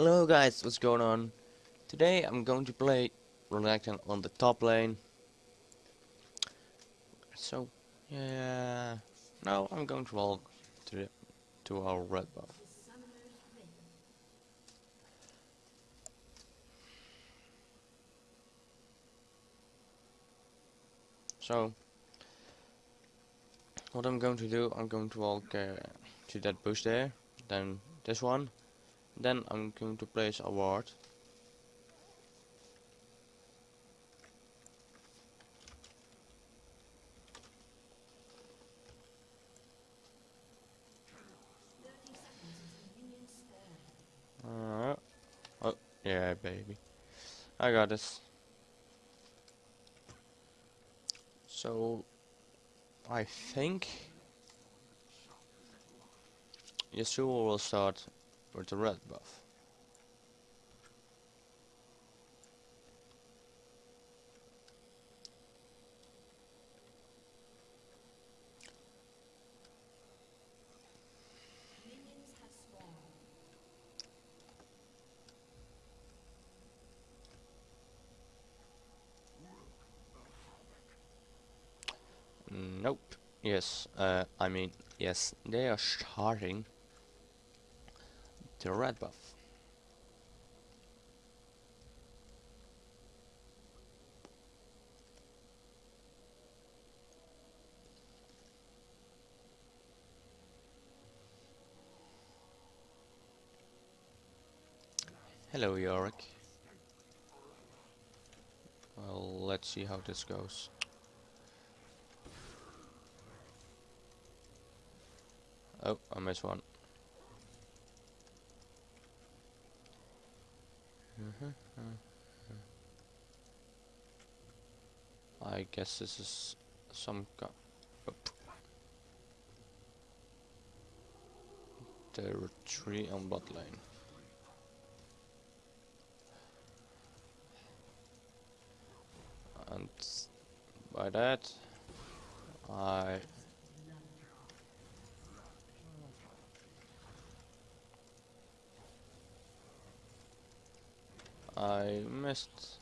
Hello guys, what's going on? Today I'm going to play Renekton on the top lane. So, yeah, now I'm going to walk to the, to our red buff. So, what I'm going to do, I'm going to walk uh, to that bush there, then this one, then I'm going to place a ward. Uh, oh, yeah, baby. I got this. So, I think Yasuo will start with the red buff. Nope. Yes, uh, I mean, yes, they are starting the red buff. Hello, Yorick. Well, let's see how this goes. Oh, I missed one. I guess this is some kind. Oh. There are three on bot lane. And by that, I I missed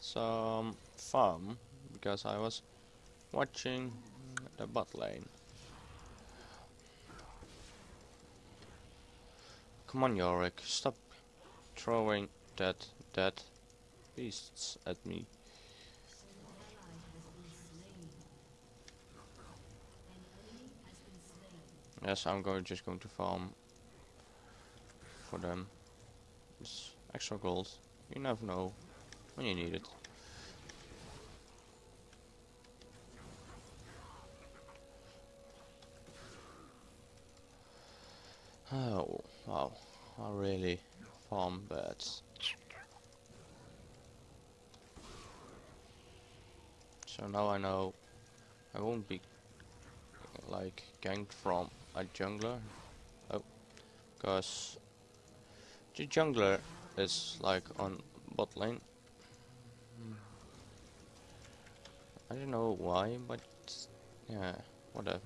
some farm because I was watching the bot lane. Come on Yorick, stop throwing that dead beasts at me. Yes, I'm going just going to farm for them. It's extra gold. You never know when you need it. Oh, wow. I really farm bats. So now I know I won't be like ganked from a jungler. Oh, because the jungler is like on bot lane. I don't know why, but yeah, whatever.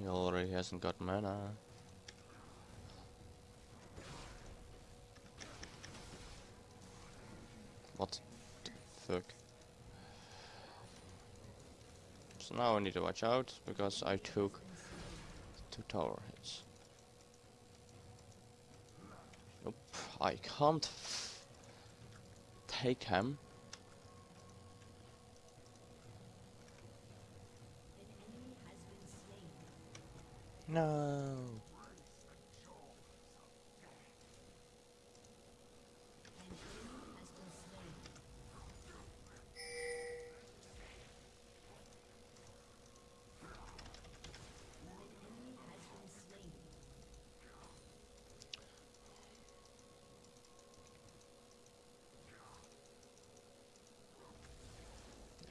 He already hasn't got mana. What the fuck? So now I need to watch out because I took two tower hits. Nope, I can't take him. No.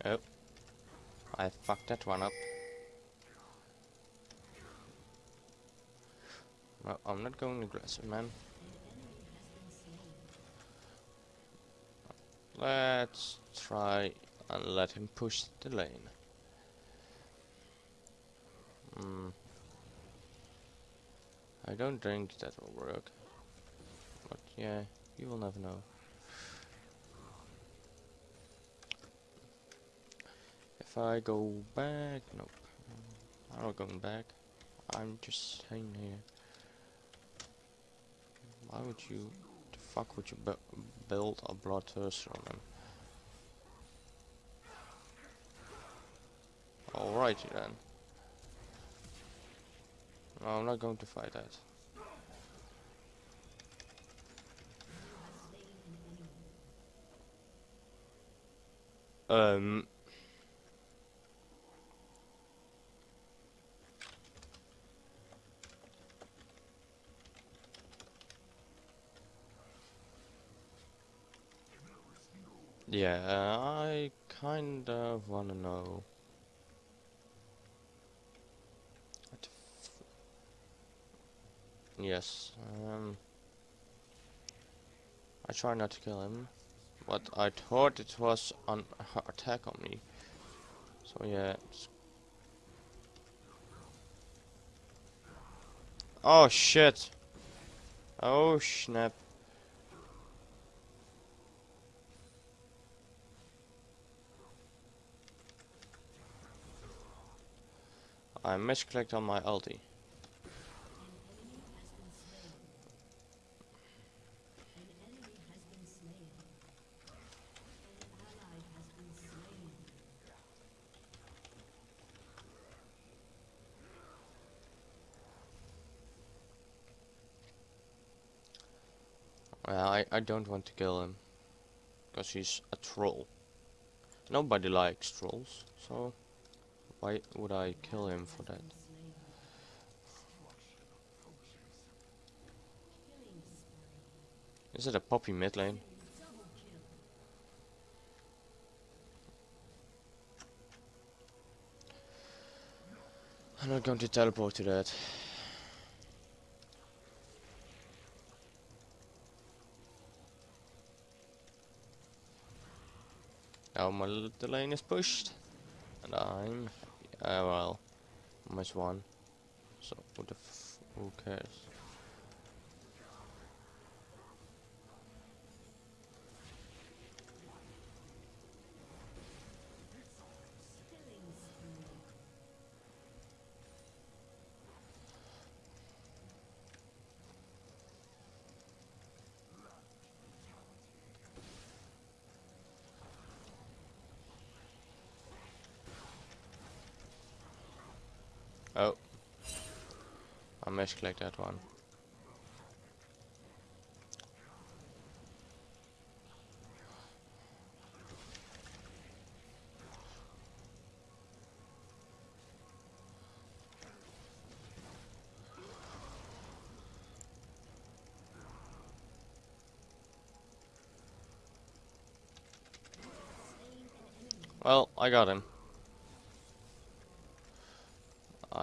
Oh. I fucked that one up. No, I'm not going aggressive, man. Let's try and let him push the lane. Hmm. I don't think that will work. But yeah, you will never know. If I go back, nope. I'm not going back. I'm just staying here. Why would you, the fuck would you bu build a bloodthirster on them? Alrighty then. No, I'm not going to fight that. Um. Yeah, I kind of wanna know. what f- Yes, um, I try not to kill him, but I thought it was an attack on me. So yeah. Oh shit! Oh snap! I misclicked on my ulti. I, I don't want to kill him. Because he's a troll. Nobody likes trolls, so why would I kill him for that? Is it a Poppy mid lane? I'm not going to teleport to that. Now my little lane is pushed. And I'm Oh, well, almost one. So, who the f who cares? Oh. I misclicked that one. Well, I got him.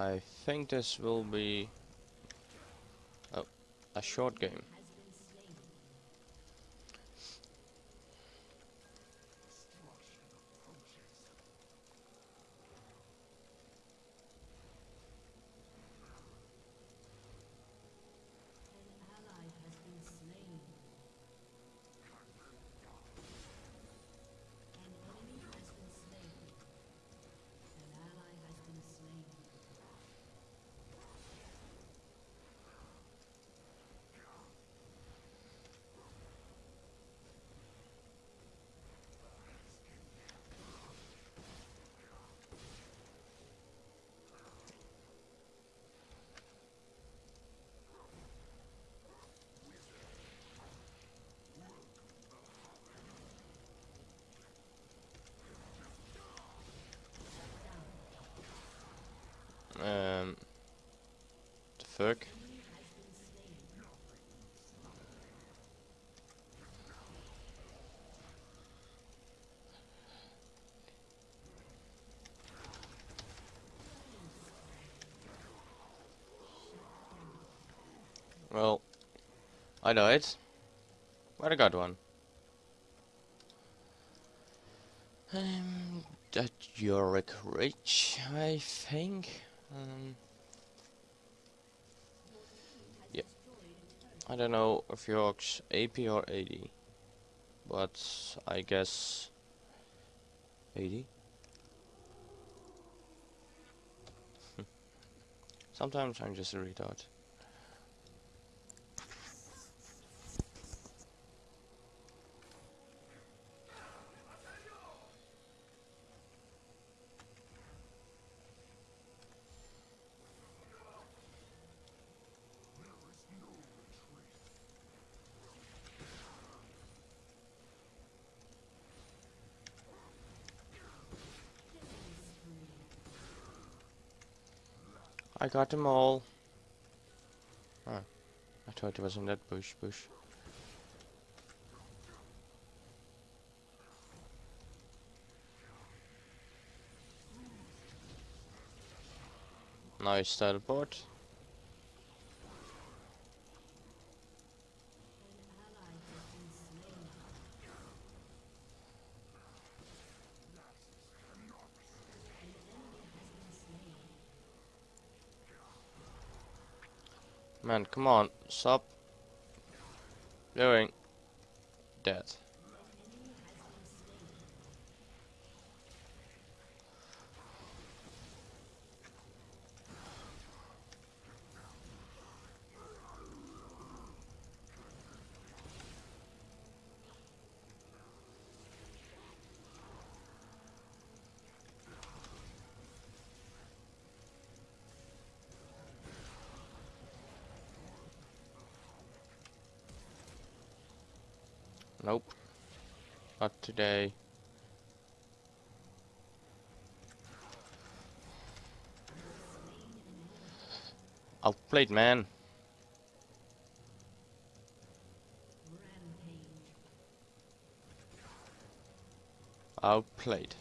I think this will be a short game. Well, I died, but I got one. Um, that Yorick Ridge, I think. Um, I don't know if Yorick's AP or AD, but I guess AD. Sometimes I'm just a retard. I got them all. I thought it was in that bush, bush. Nice teleport. Man, come on, stop doing that. Nope. Not today. I Outplayed, man. Outplayed.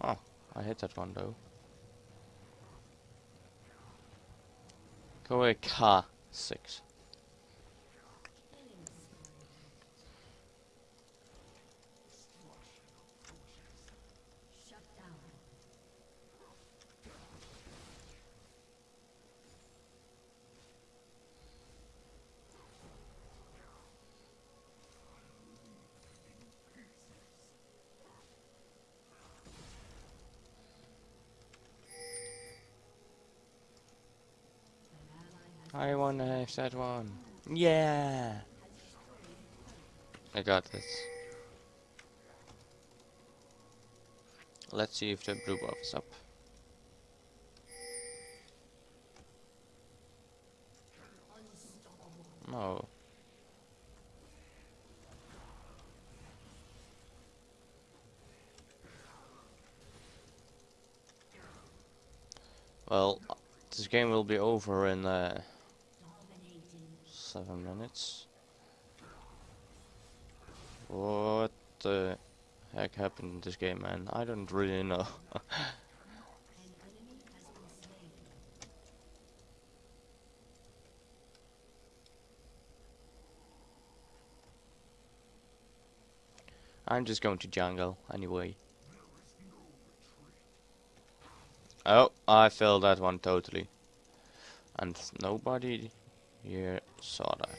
Oh, I hit that one though. Go away, car six. I wanna have that one. Yeah! I got this. Let's see if the blue buff is up. No. Well, this game will be over in uh, seven minutes. What the heck happened in this game, man? I don't really know. I'm just going to jungle anyway. Oh, I failed that one totally. And nobody here saw that.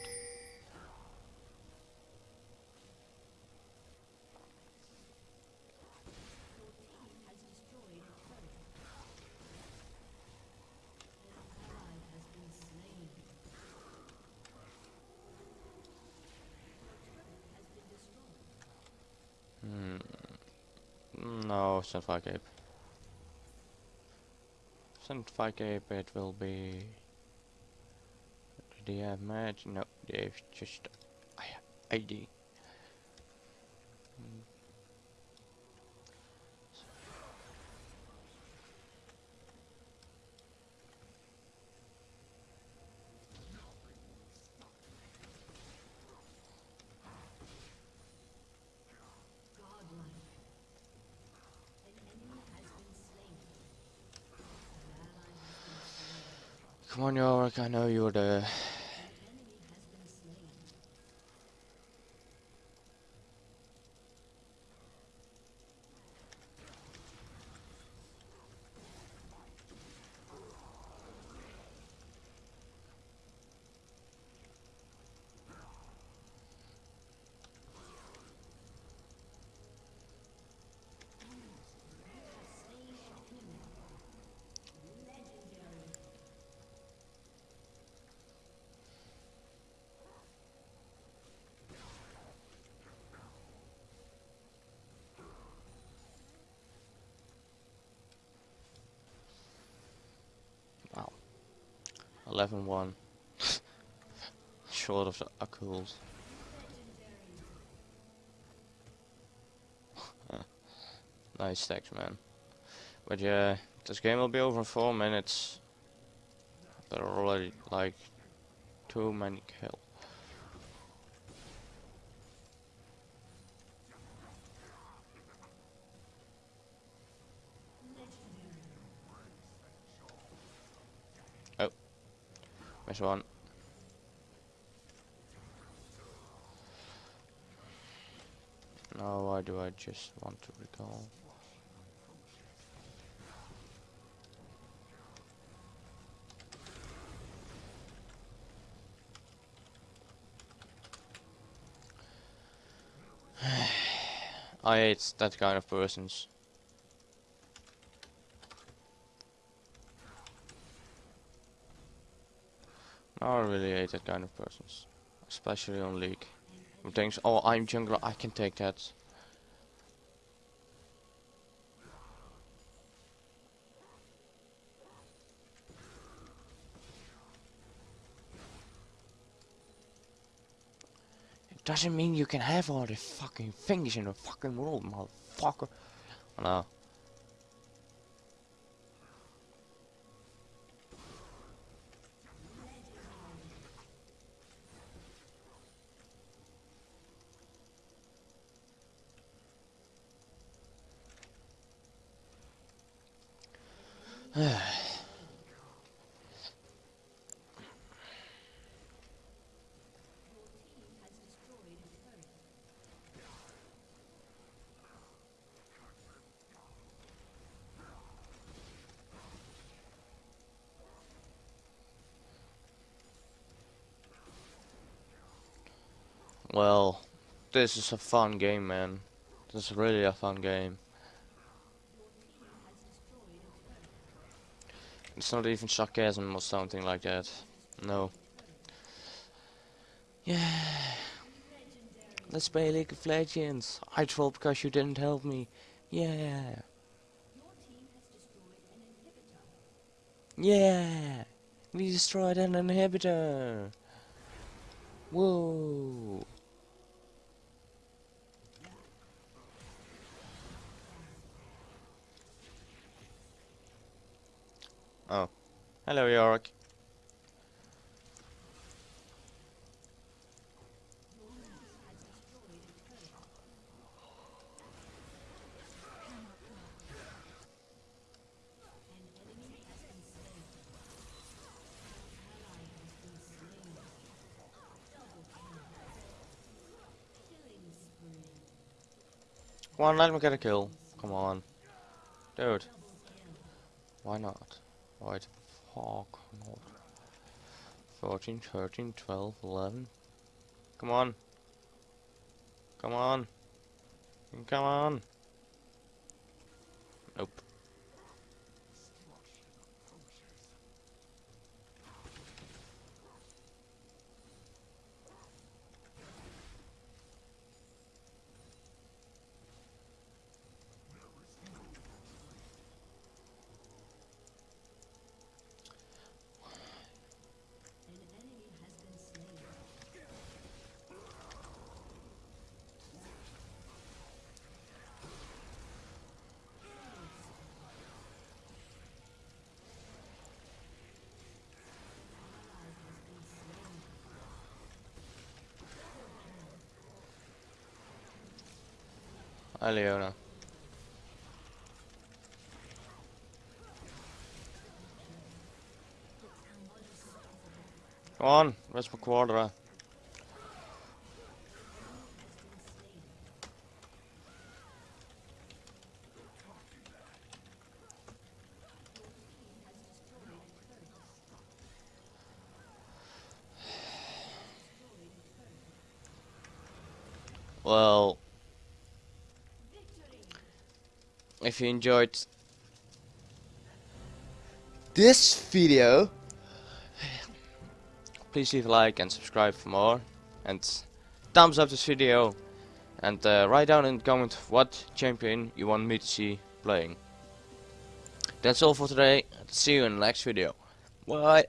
Hmm. No, not 5 Send 5k it will be they have match? No, they've just ID. Come on, Yorick, I know you're the... 11 1. Short of the occult. nice stacks, man. But yeah, this game will be over in 4 minutes. Are already like too many kills. Miss one. Now why do I just want to recall? I hate that kind of persons. I really hate that kind of persons. Especially on League. Who thinks, oh I'm jungler, I can take that. It doesn't mean you can have all the fucking things in the fucking world, motherfucker. No. Well, this is a fun game, man. This is really a fun game. It's not even sarcasm or something like that. No. Yeah. Let's play League of Legends. I trolled because you didn't help me. Yeah. Yeah. We destroyed an inhibitor. Whoa. Oh. Hello, Yorick. Come on, let me get a kill. Come on. Dude. Why not? The fuck 14, 13, 12, 11. Come on. Come on. Come on. Leona. Come on, where's my quadra? Well, if you enjoyed this video please leave a like and subscribe for more and thumbs up this video and uh, write down in the comment what champion you want me to see playing. That's all for today. See you in the next video. Bye